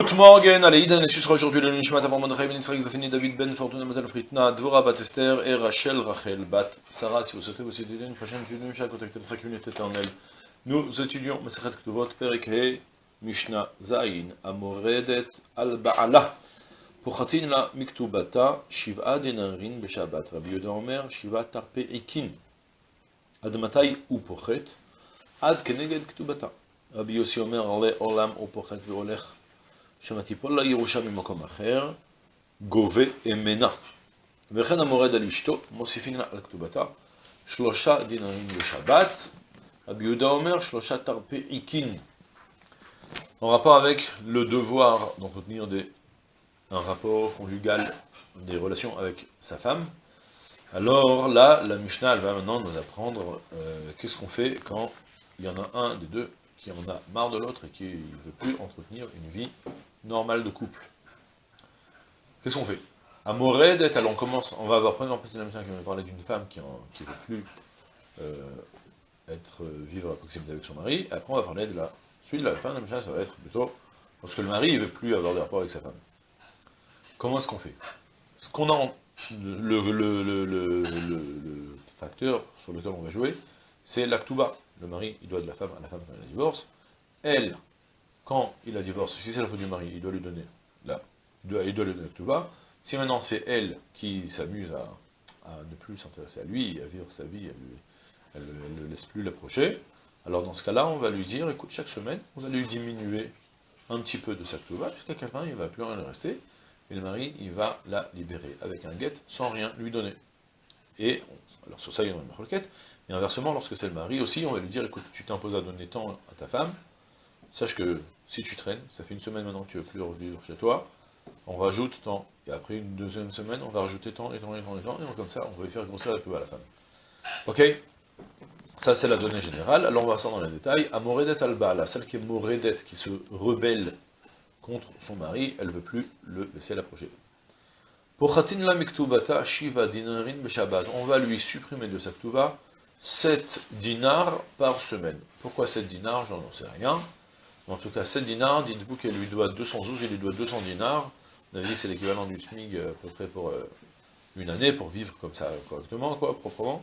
Good morning, allez, Idan, et ce sera aujourd'hui le Nishmat avant Mordechai Ben Yitzhak, Vafini David Ben Fortuna Mazal Fritna, Dvora Bat Esther et Rachel Rachel Bat Sarah. Si vous souhaitez vous étudier une prochaine étude de Mishnah, contactez 5 minutes éternelles. Nous étudions Masachet Ktuvot, Perek He, Mishnah Zayin, Amoredet Al Ba'ala. Pochatin la Miktubata, Shiva Denarin Beshabat. Rabbi Yoda Omer, Shiva Tarpe Ikin. Ad Matai U Pochet, Ad Keneged Ktubata. Rabbi Yossi Omer, Ale Olam U Pochet Veolech. שמטיפול לה ירושה ממקום אחר, גובה אמנה. וכן המורד על אשתו, מוסיפין לה על כתובתה, שלושה דינרים בשבת, רבי יהודה אומר, שלושה תרפי עיקין. En rapport avec le devoir d'entretenir des, un rapport conjugal, des relations avec sa femme, alors là, la Mishnah, elle va maintenant nous apprendre euh, qu'est-ce qu'on fait quand il y en a un des deux qui en a marre de l'autre et qui ne veut plus entretenir une vie normale de couple. Qu'est-ce qu'on fait? À Moredet, alors on commence, on va avoir premièrement la mission qui va parler d'une femme qui ne veut plus euh, être, euh, vivre à proximité avec son mari, après on va parler de la suite de la fin de la ça va être plutôt parce que le mari ne veut plus avoir de rapport avec sa femme. Comment est-ce qu'on fait? Ce qu'on a, le, le, le, le, facteur sur lequel on va jouer, c'est l'actuba. Le mari, il doit de la femme à la femme quand elle divorce. Elle, quand il a divorcé, si c'est la faute du mari, il doit lui donner là, il doit, il lui donner l'actuba. Si maintenant c'est elle qui s'amuse à, ne plus s'intéresser à lui, à vivre sa vie, elle ne laisse plus l'approcher, alors dans ce cas-là, on va lui dire, écoute, chaque semaine, on va lui diminuer un petit peu de sa tuba, jusqu'à quel point il ne va plus rien rester, et le mari, il va la libérer avec un guet sans rien lui donner. Et, alors sur ça, il y a une requête, et inversement, lorsque c'est le mari aussi, on va lui dire, écoute, tu t'imposes à donner tant à ta femme, sache que si tu traînes, ça fait une semaine maintenant que tu ne veux plus revivre chez toi, on rajoute tant, et après une deuxième semaine, on va rajouter tant, et tant, et tant, et tant, et comme ça, on va lui faire grossir la plus à la femme. Ok? Ça, c'est la donnée générale, alors on va ça dans les détails. Amoredet alba, la celle qui est moredet, qui se rebelle contre son mari, elle ne veut plus le laisser l'approcher. Pour khatin la miktubata, shiva dinarin beshabbat, on va lui supprimer de sa ktuba 7 dinars par semaine. Pourquoi 7 dinars? J'en sais rien. En tout cas, 7 dinars, dites-vous qu'elle lui doit 212, il lui doit 200 dinars. On a dit c'est l'équivalent du SMIG à peu près pour euh, une année, pour vivre comme ça correctement, quoi, proprement.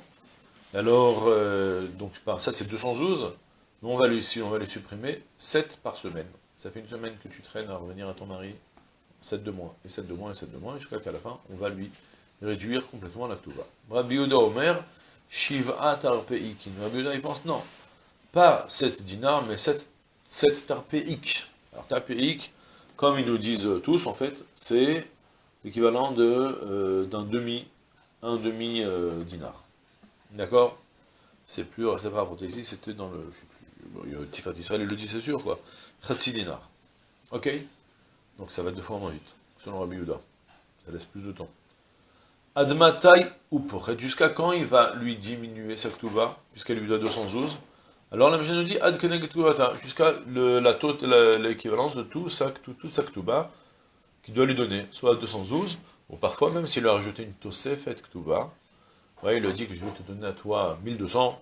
Alors, euh, donc, ça c'est 212. Nous, on va, lui, on va lui supprimer 7 par semaine. Ça fait une semaine que tu traînes à revenir à ton mari, 7 de moins, et 7 de moins, et 7 de moins, jusqu'à qu'à la fin, on va lui réduire complètement la tuba. Rabbi Omer, Shiva tarpeikin. Rabbi Yehuda, il pense, non, pas 7 dinars, mais 7, 7 tarpeik. Alors tarpeik, comme ils nous disent tous, en fait, c'est l'équivalent euh, d'un demi, un demi euh, dinar. D'accord? C'est plus, c'est pas rapporté ici, c'était dans le, je sais plus, Israël, il le dit, c'est sûr, quoi. Dinar. Ok? Donc ça va deux fois moins vite, selon Rabbi Yehuda. Ça laisse plus de temps. Admatai ou jusqu'à quand il va lui diminuer sa ktuba, puisqu'elle lui doit 212 Alors la Mishnah nous dit ad jusqu'à l'équivalence de tout sa, toute sa ktuba qu'il doit lui donner, soit 212, ou parfois même s'il a rajouté une tosefet ktuba, ouais, il a dit que je vais te donner à toi 1200,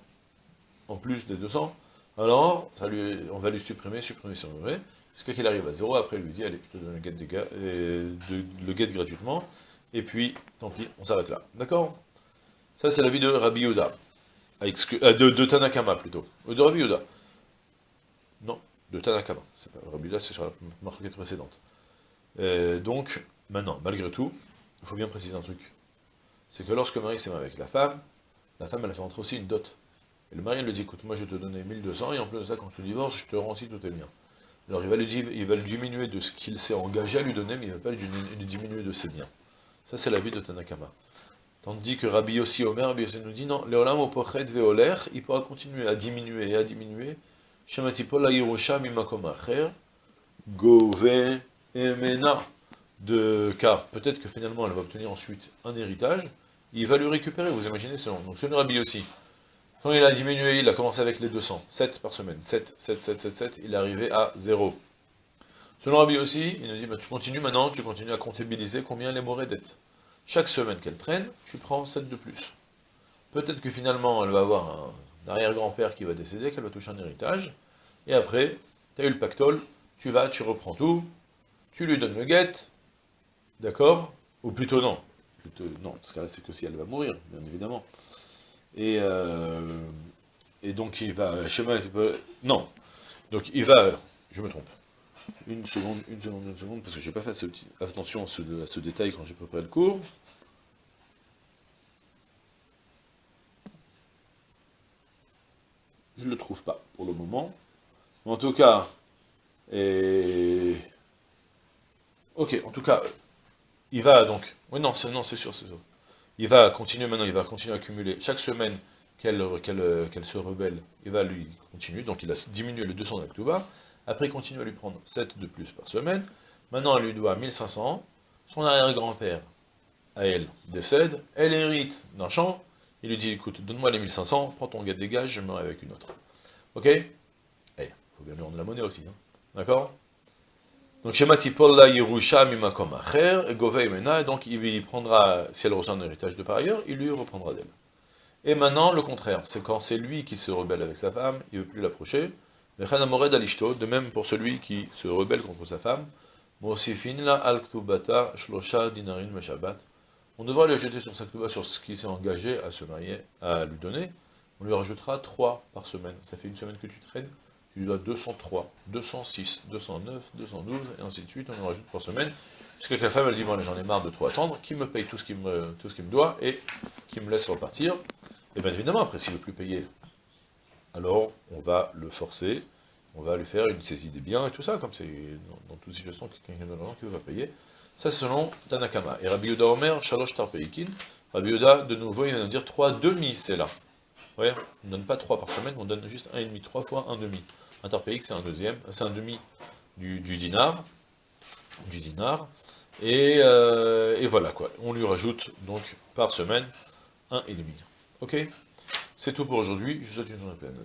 en plus des 200, alors lui, on va lui supprimer, supprimer, supprimer, jusqu'à qu'il arrive à 0, après il lui dit, allez, je te donne le le guet gratuitement, et puis, tant pis, on s'arrête là. D'accord? Ça, c'est l'avis de Rabbi Yehuda. Euh, de, Tanakama, plutôt. de Rabbi Yehuda. Non, de Tanakama. Rabbi Yehuda, c'est sur la marque précédente. Euh, donc, maintenant, malgré tout, il faut bien préciser un truc. C'est que lorsque le mari s'est marié avec la femme, la femme, elle fait entrer aussi une dot. Et le mari, elle lui dit, écoute, moi, je te donner 1200, et en plus de ça, quand tu divorces, je te rends aussi tout est bien. Alors, il va, lui va diminuer de ce qu'il s'est engagé à lui donner, mais il ne va pas lui diminuer de ses biens. Ça, c'est la vie de Tanakama. Tandis que Rabbi Yossi Omer, Rabbi Yossi nous dit, non, il pourra continuer à diminuer et à diminuer, Shematipol Yerusha mimakom acher, emena, de, car peut-être que finalement elle va obtenir ensuite un héritage, il va lui récupérer, vous imaginez selon. Donc selon Rabbi Yossi, quand il a diminué, il a commencé avec les 200, 7 par semaine, 7, 7, 7, 7, 7, il est arrivé à 0. Selon Rabbi aussi, il nous dit, bah, tu continues maintenant, tu continues à comptabiliser combien les morées dettes. Chaque semaine qu'elle traîne, tu prends 7 de plus. Peut-être que finalement, elle va avoir un arrière-grand-père qui va décéder, qu'elle va toucher un héritage, et après, tu as eu le pactole, tu vas, tu reprends tout, tu lui donnes le guet, d'accord? Ou plutôt non, plutôt, non, dans ce cas-là, c'est que si elle va mourir, bien évidemment. Et, euh, et donc il va, chemin, non, donc il va, je me trompe, une seconde, une seconde, une seconde, parce que j'ai pas fait attention à ce, détail quand j'ai préparé le cours. Je ne le trouve pas pour le moment. En tout cas, ok, en tout cas, il va donc, oui non, c'est non, c'est sûr, c'est sûr. Il va continuer maintenant, il va continuer à accumuler chaque semaine qu'elle se rebelle, il va lui continuer, donc il a diminué le 200 d'Aktuba, après il continue à lui prendre 7 de plus par semaine, maintenant elle lui doit 1500, son arrière-grand-père, à elle, décède, elle hérite d'un champ, il lui dit, écoute, donne-moi les 1500, prends ton gars de dégage, je me avec une autre. Ok? Eh, faut bien lui rendre la monnaie aussi, hein. D'accord? Donc, donc il lui prendra, si elle reçoit un héritage de par ailleurs, il lui reprendra d'elle. Et maintenant, le contraire, c'est quand c'est lui qui se rebelle avec sa femme, il ne veut plus l'approcher, de même pour celui qui se rebelle contre sa femme, on devra lui ajouter sur sa sur ce qu'il s'est engagé à se marier, à lui donner, on lui rajoutera 3 par semaine. Ça fait une semaine que tu traînes, tu lui dois 203, 206, 209, 212, et ainsi de suite, on lui rajoute par semaine, jusqu'à que la femme, elle dit, bon, j'en ai marre de trop attendre, qui me paye tout ce qu'il me, tout ce me doit, et qui me laisse repartir. Et bien évidemment, après, s'il ne veut plus payer, alors on va le forcer, on va lui faire une saisie des biens et tout ça, comme c'est dans, toute situation, quelqu'un de l'argent qui va payer. Ça, selon Tanakama. Et Rabbi Yoda Omer, Shalosh Tarpeikin, Rabbi Yoda, de nouveau, il va nous dire trois demi, c'est là. Vous voyez On ne donne pas trois par semaine, on donne juste un et demi, trois fois un demi. Un Tarpeik, c'est un deuxième, c'est un demi du, dinar, du dinar, et, euh, et, voilà quoi. On lui rajoute donc par semaine un et demi. Ok? C'est tout pour aujourd'hui. Je vous souhaite une journée pleine.